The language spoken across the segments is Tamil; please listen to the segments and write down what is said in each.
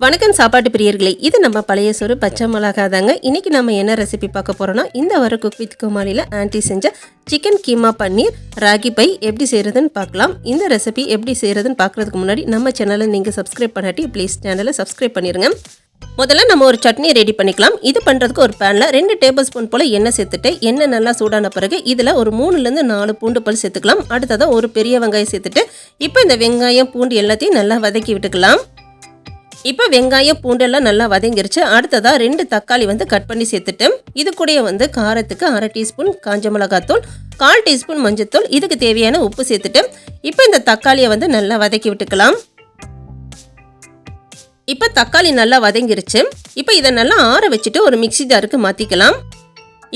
வணக்கம் சாப்பாட்டு பிரியர்களே இது நம்ம பழைய சோறு பச்சை மிளகா தாங்க இன்றைக்கி நம்ம என்ன ரெசிபி பார்க்க போகிறோம்னா இந்த வர குக் வித் குமாரியில் ஆன்ட்டி செஞ்ச சிக்கன் கீமா பன்னீர் ராகி பை எப்படி செய்கிறதுன்னு பார்க்கலாம். இந்த ரெசிபி எப்படி செய்கிறதுன்னு பார்க்குறதுக்கு முன்னாடி நம்ம சேனலை நீங்கள் சப்ஸ்கிரைப் பண்ணாட்டி ப்ளீஸ் சேனலை சப்ஸ்கிரைப் பண்ணிடுங்க முதல்ல நம்ம ஒரு சட்னி ரெடி பண்ணிக்கலாம். இது பண்ணுறதுக்கு ஒரு பேனில் ரெண்டு டேபிள் ஸ்பூன் போல் எண்ணெய் சேர்த்துட்டு எண்ணெய் நல்லா சூடான பிறகு இதில் ஒரு மூணுலேருந்து நாலு பூண்டு பல் சேர்த்துக்கலாம். அடுத்ததாக ஒரு பெரிய வெங்காயம் சேர்த்துட்டு இப்போ இந்த வெங்காயம் பூண்டு எல்லாத்தையும் நல்லா வதக்கி விட்டுக்கலாம். இப்போ வெங்காயம் பூண்டெல்லாம் நல்லா வதங்கிருச்சு. அடுத்ததாக ரெண்டு தக்காளி வந்து கட் பண்ணி சேர்த்துட்டு இது கூடயே வந்து காரத்துக்கு அரை டீஸ்பூன் காஞ்ச மிளகாத்தூள் கால் டீஸ்பூன் மஞ்சத்தூள் இதுக்கு தேவையான உப்பு சேர்த்துட்டு இப்போ இந்த தக்காளியை வந்து நல்லா வதக்கி விட்டுக்கலாம். இப்போ தக்காளி நல்லா வதங்கிருச்சு. இப்போ இதை நல்லா ஆற வச்சுட்டு ஒரு மிக்சி ஜாருக்கு மாற்றிக்கலாம்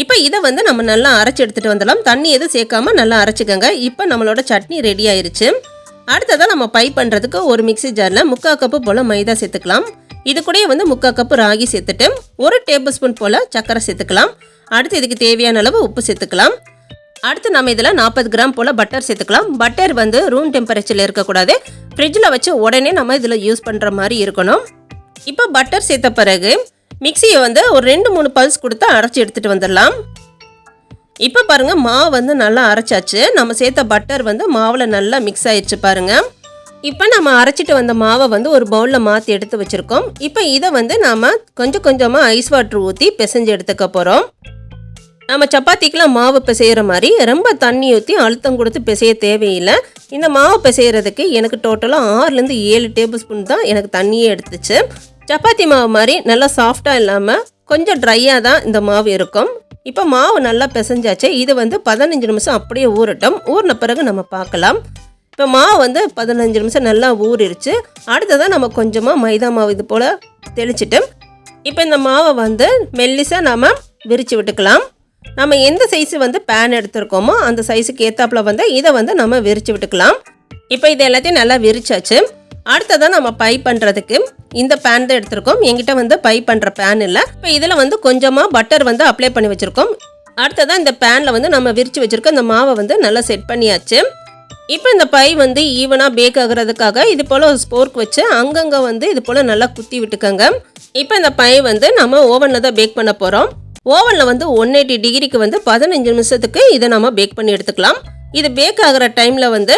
இப்போ இதை வந்து நம்ம நல்லா அரைச்சி எடுத்துகிட்டு வந்துடலாம். தண்ணி எதுவும் சேர்க்காம நல்லா அரைச்சிக்கோங்க. இப்போ நம்மளோட சட்னி ரெடி ஆயிருச்சு. அடுத்ததாக நம்ம பை பண்ணுறதுக்கு ஒரு மிக்சி ஜாரில் முக்கால் கப்பு போல் மைதா சேர்த்துக்கலாம். இது கூடயே வந்து முக்கால் கப்பு ராகி சேர்த்துட்டு ஒரு டேபிள் ஸ்பூன் போல் சர்க்கரை சேர்த்துக்கலாம். அடுத்து இதுக்கு தேவையான அளவு உப்பு சேர்த்துக்கலாம். அடுத்து நம்ம இதில் நாற்பது கிராம் போல் பட்டர் சேர்த்துக்கலாம். பட்டர் வந்து ரூம் டெம்பரேச்சரில் இருக்கக்கூடாது. ஃப்ரிட்ஜில் வச்சு உடனே நம்ம இதில் யூஸ் பண்ணுற மாதிரி இருக்கணும். இப்போ பட்டர் சேர்த்த பிறகு மிக்சியை வந்து ஒரு ரெண்டு மூணு பல்ஸ் கொடுத்து அரைச்சி எடுத்துகிட்டு வந்துடலாம். இப்போ பாருங்கள் மாவு வந்து நல்லா அரைச்சாச்சு. நம்ம சேர்த்த பட்டர் வந்து மாவில் நல்லா மிக்ஸ் ஆயிடுச்சு பாருங்கள் இப்போ நம்ம அரைச்சிட்டு வந்த மாவை வந்து ஒரு பவுலில் மாற்றி எடுத்து வச்சுருக்கோம். இப்போ இதை வந்து நாம் கொஞ்சம் கொஞ்சமாக ஐஸ் வாட்டர் ஊற்றி பிசைஞ்சு எடுத்துக்க போகிறோம் நம்ம சப்பாத்திக்கெலாம் மாவு பிசைகிற மாதிரி ரொம்ப தண்ணி ஊற்றி அழுத்தம் கொடுத்து பிசைய தேவையில்லை. இந்த மாவு பிசைகிறதுக்கு எனக்கு டோட்டலாக ஆறுலேருந்து ஏழு டேபிள் ஸ்பூன் தான் எனக்கு தண்ணியே எடுத்துச்சு. சப்பாத்தி மாவு மாதிரி நல்லா சாஃப்டாக இல்லாமல் கொஞ்சம் ட்ரையாக தான் இந்த மாவு இருக்கும். இப்போ மாவு நல்லா பிசைஞ்சாச்சு. இது வந்து பதினஞ்சு நிமிஷம் அப்படியே ஊறட்டும். ஊறின பிறகு நம்ம பார்க்கலாம். இப்போ மாவு வந்து பதினஞ்சு நிமிஷம் நல்லா ஊறிடுச்சு அடுத்ததான் நம்ம கொஞ்சமாக மைதா மாவு இது போல் தெளிச்சிட்டு இப்போ இந்த மாவை வந்து மெல்லிசாக நம்ம விரித்து விட்டுக்கலாம். நம்ம எந்த சைஸு வந்து பேன் எடுத்திருக்கோமோ அந்த சைஸுக்கு ஏற்றாப்புல வந்து இதை வந்து நம்ம விரித்து விட்டுக்கலாம். இப்போ இது எல்லாத்தையும் நல்லா விரிச்சாச்சு. அடுத்ததான் நம்ம பை பண்ணுறதுக்கு இந்த பேன் தான் எடுத்திருக்கோம். எங்கிட்ட வந்து பை பண்ணுற பேன் இல்லை. இப்போ இதில் வந்து கொஞ்சமாக பட்டர் வந்து அப்ளை பண்ணி வச்சுருக்கோம். அடுத்ததான் இந்த பேனில் வந்து நம்ம விரித்து வச்சுருக்க இந்த மாவை வந்து நல்லா செட் பண்ணியாச்சு. இப்போ இந்த பை வந்து ஈவனாக பேக் ஆகுறதுக்காக இது போல் ஒரு ஸ்போர்க் வச்சு அங்கங்கே வந்து இது போல் நல்லா குத்தி விட்டுக்கோங்க. இப்போ இந்த பை வந்து நம்ம ஓவனில் தான் பேக் பண்ண போகிறோம் ஓவனில் வந்து ஒன் எயிட்டி டிகிரிக்கு வந்து பதினஞ்சு நிமிஷத்துக்கு இதை நம்ம பேக் பண்ணி எடுத்துக்கலாம். இது பேக் ஆகிற டைமில் வந்து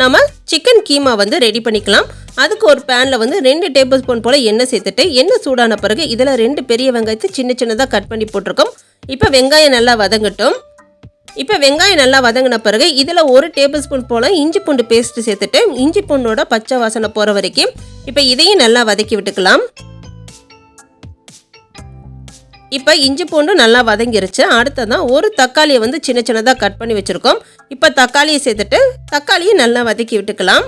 நம்ம சிக்கன் கீமா வந்து ரெடி பண்ணிக்கலாம். அதுக்கு ஒரு பேனில் வந்து ரெண்டு டேபிள் ஸ்பூன் போல் எண்ணெய் சேர்த்துட்டு எண்ணெய் சூடான பிறகு இதில் ரெண்டு பெரிய வெங்காயத்தை சின்ன சின்னதாக கட் பண்ணி போட்டிருக்கோம். இப்போ வெங்காயம் நல்லா வதங்கட்டும். இப்போ வெங்காயம் நல்லா வதங்கின பிறகு இதில் ஒரு டேபிள் ஸ்பூன் போல் இஞ்சி பூண்டு பேஸ்ட்டு சேர்த்துட்டு இஞ்சி பூண்டோட பச்சை வாசனை போகிற வரைக்கும் இப்போ இதையும் நல்லா வதக்கி விட்டுக்கலாம். இப்போ இஞ்சி பூண்டு நல்லா வதங்கிருச்சு. அடுத்ததான் ஒரு தக்காளியை வந்து சின்ன சின்னதாக கட் பண்ணி வச்சுருக்கோம். இப்போ தக்காளியை சேர்த்துட்டு தக்காளியை நல்லா வதக்கி விட்டுக்கலாம்.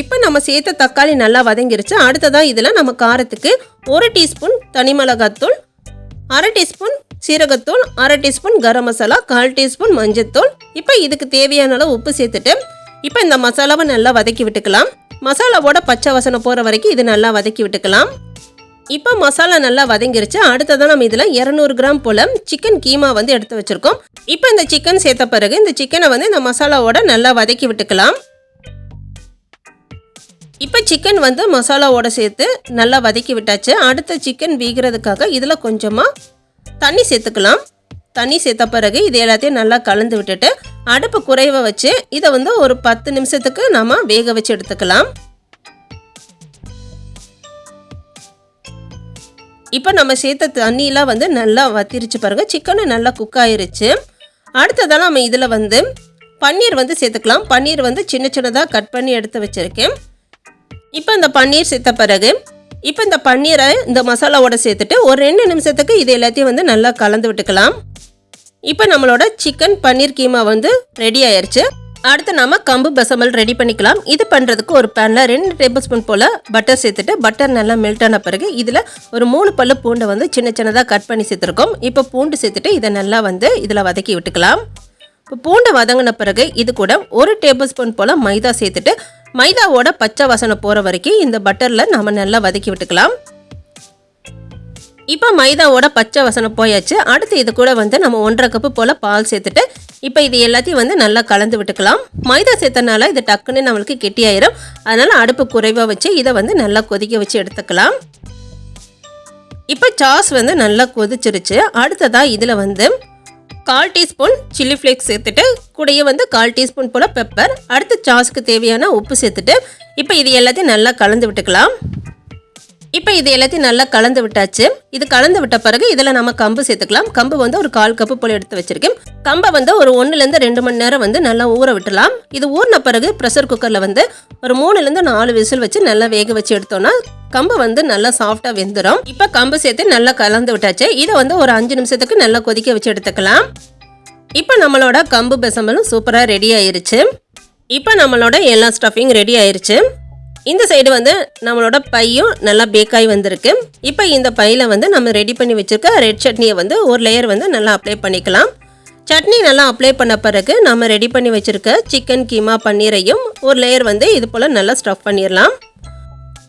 இப்போ நம்ம சேர்த்த தக்காளி நல்லா வதங்கிருச்சு. அடுத்ததாக இதில் நம்ம காரத்துக்கு ஒரு டீஸ்பூன் தனி மிளகாத்தூள் அரை டீஸ்பூன் சீரகத்தூள் அரை டீஸ்பூன் கரம் மசாலா கால் டீஸ்பூன் மஞ்சத்தூள். இப்போ இதுக்கு தேவையான அளவு உப்பு சேர்த்துட்டு இப்போ இந்த மசாலாவை நல்லா வதக்கி விட்டுக்கலாம். மசாலாவோட பச்சை வசனம் போகிற வரைக்கும் இது நல்லா வதக்கி விட்டுக்கலாம். இப்போ மசாலா நல்லா வதங்கிருச்சு. அடுத்ததான் நம்ம இதில் இரநூறு கிராம் போல் சிக்கன் கீமா வந்து எடுத்து வச்சுருக்கோம். இப்போ இந்த சிக்கன் சேர்த்த பிறகு இந்த சிக்கனை வந்து இந்த மசாலாவோட நல்லா வதக்கி விட்டுக்கலாம். இப்போ சிக்கன் வந்து மசாலாவோட சேர்த்து நல்லா வதக்கி விட்டாச்சு. அடுத்த சிக்கன் வீகிறதுக்காக இதில் கொஞ்சமாக தண்ணி சேர்த்துக்கலாம். தண்ணி சேர்த்த பிறகு இது எல்லாத்தையும் நல்லா கலந்து விட்டுட்டு அடுப்பு குறைவை வச்சு இதை வந்து ஒரு பத்து நிமிஷத்துக்கு நம்ம வேக வச்சு எடுத்துக்கலாம். இப்போ நம்ம சேர்த்த தண்ணியெலாம் வந்து நல்லா வத்திருச்சு பாருங்கள் சிக்கனும் நல்லா குக் ஆயிருச்சு. அடுத்ததாக நம்ம இதில் வந்து பன்னீர் வந்து சேர்த்துக்கலாம். பன்னீர் வந்து சின்ன சின்னதாக கட் பண்ணி எடுத்து வச்சுருக்கேன். இப்போ இந்த பன்னீர் சேர்த்த பிறகு இப்போ இந்த பன்னீரை இந்த மசாலாவோட சேர்த்துட்டு ஒரு ரெண்டு நிமிஷத்துக்கு இது எல்லாத்தையும் வந்து நல்லா கலந்து விட்டுக்கலாம். இப்போ நம்மளோட சிக்கன் பன்னீர் கீமா வந்து ரெடி ஆயிடுச்சு அடுத்து நாம கம்பு பசமல் ரெடி பண்ணிக்கலாம். இது பண்ணுறதுக்கு ஒரு பேனில் ரெண்டு டேபிள் ஸ்பூன் போல் பட்டர் சேர்த்துட்டு பட்டர் நல்லா மெல்ட் ஆன பிறகு இதில் ஒரு மூணு பல்லு பூண்டை வந்து சின்ன சின்னதாக கட் பண்ணி சேர்த்துருக்கோம். இப்போ பூண்டு சேர்த்துட்டு இதை நல்லா வந்து இதில் வதக்கி விட்டுக்கலாம். இப்போ பூண்டை வதங்கின பிறகு இது கூட ஒரு டேபிள் ஸ்பூன் போல் மைதா சேர்த்துட்டு மைதாவோட பச்சை வாசனை போகிற வரைக்கும் இந்த பட்டரில் நம்ம நல்லா வதக்கி விட்டுக்கலாம். இப்போ மைதாவோட பச்சை வசனம் போயாச்சு. அடுத்து இது கூட வந்து நம்ம ஒன்றரை கப்பு போல் பால் சேர்த்துட்டு இப்போ இது எல்லாத்தையும் வந்து நல்லா கலந்து விட்டுக்கலாம். மைதா சேர்த்தனால இது டக்குன்னு நம்மளுக்கு கெட்டியாயிரும். அதனால் அடுப்பு குறைவாக வச்சு இதை வந்து நல்லா கொதிக்க வச்சு எடுத்துக்கலாம். இப்போ சாஸ் வந்து நல்லா கொதிச்சிருச்சு. அடுத்ததாக இதில் வந்து கால் டீஸ்பூன் சில்லி ஃப்ளேக்ஸ் சேர்த்துட்டு கூடயே வந்து கால் டீஸ்பூன் போல் பெப்பர். அடுத்து சாஸுக்கு தேவையான உப்பு சேர்த்துட்டு இப்போ இது எல்லாத்தையும் நல்லா கலந்து விட்டுக்கலாம். இப்போ இது எல்லாத்தையும் நல்லா கலந்து விட்டாச்சு. இது கலந்து விட்ட பிறகு இதில் நம்ம கம்பு சேர்த்துக்கலாம். கம்பு வந்து ஒரு கால் கப்பு போல் எடுத்து வச்சிருக்கேன். கம்பை வந்து ஒரு ஒன்றுலேருந்து ரெண்டு மணி நேரம் வந்து நல்லா ஊற விட்டுலாம் இது ஊறின பிறகு ப்ரெஷர் குக்கரில் வந்து ஒரு மூணுலேருந்து நாலு விசில் வச்சு நல்லா வேக வச்சு எடுத்தோம்னா கம்பு வந்து நல்லா சாஃப்டாக வெந்துடும் இப்போ கம்பு சேர்த்து நல்லா கலந்து விட்டாச்சு. இதை வந்து ஒரு அஞ்சு நிமிஷத்துக்கு நல்லா கொதிக்க வச்சு எடுத்துக்கலாம். இப்போ நம்மளோட கம்பு பெசம்பலும் சூப்பராக ரெடி ஆயிருச்சு. இப்போ நம்மளோட எல்லா ஸ்டஃபிங் ரெடி ஆயிருச்சு. இந்த சைடு வந்து நம்மளோட பையும் நல்லா பேக்காகி வந்திருக்கு. இப்போ இந்த பையில் வந்து நம்ம ரெடி பண்ணி வச்சுருக்க ரெட் சட்னியை வந்து ஒரு லேயர் வந்து நல்லா அப்ளை பண்ணிக்கலாம். சட்னி நல்லா அப்ளை பண்ண பிறகு நம்ம ரெடி பண்ணி வச்சுருக்க சிக்கன் கீமா பன்னீரையும் ஒரு லேயர் வந்து இது போல் நல்லா ஸ்டஃப் பண்ணிடலாம்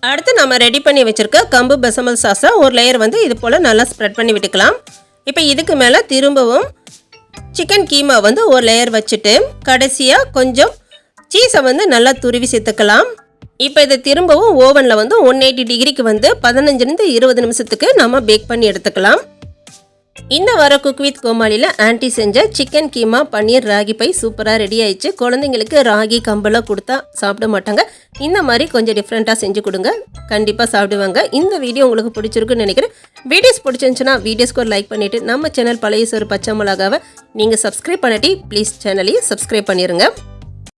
அடுத்து நம்ம ரெடி பண்ணி வச்சுருக்க கம்பு பெசமல் சாஸை ஒரு லேயர் வந்து இது போல் நல்லா ஸ்ப்ரெட் பண்ணி விட்டுக்கலாம். இப்போ இதுக்கு மேலே திரும்பவும் சிக்கன் கீமா வந்து ஒரு லேயர் வச்சுட்டு கடைசியாக கொஞ்சம் சீஸை வந்து நல்லா துருவி சேர்த்துக்கலாம். இப்போ இதை திரும்பவும் ஓவனில் வந்து ஒன் எயிட்டி டிகிரிக்கு வந்து பதினஞ்சுலேருந்து இருபது நிமிஷத்துக்கு நம்ம பேக் பண்ணி எடுத்துக்கலாம். இந்த வர குக் வித் கோமாளியில் ஆன்டி செஞ்ச சிக்கன் கீமா பன்னீர் ராகி பை சூப்பராக ரெடி ஆயிடுச்சு. குழந்தைங்களுக்கு ராகி கம்பெல்லாம் கொடுத்தா சாப்பிட மாட்டாங்க. இந்த மாதிரி கொஞ்சம் டிஃப்ரெண்ட்டாக செஞ்சு கொடுங்க. கண்டிப்பாக சாப்பிடுவாங்க. இந்த வீடியோ உங்களுக்கு பிடிச்சிருக்குன்னு நினைக்கிறேன். வீடியோஸ் பிடிச்சிருந்துச்சுன்னா வீடியோஸ்க்கு ஒரு லைக் பண்ணிவிட்டு நம்ம சேனல் பழைய சோறு பச்சை மிளகாவை நீங்கள் சப்ஸ்கிரைப் பண்ணிட்டு ப்ளீஸ் சேனலையும் சப்ஸ்கிரைப் பண்ணிடுங்க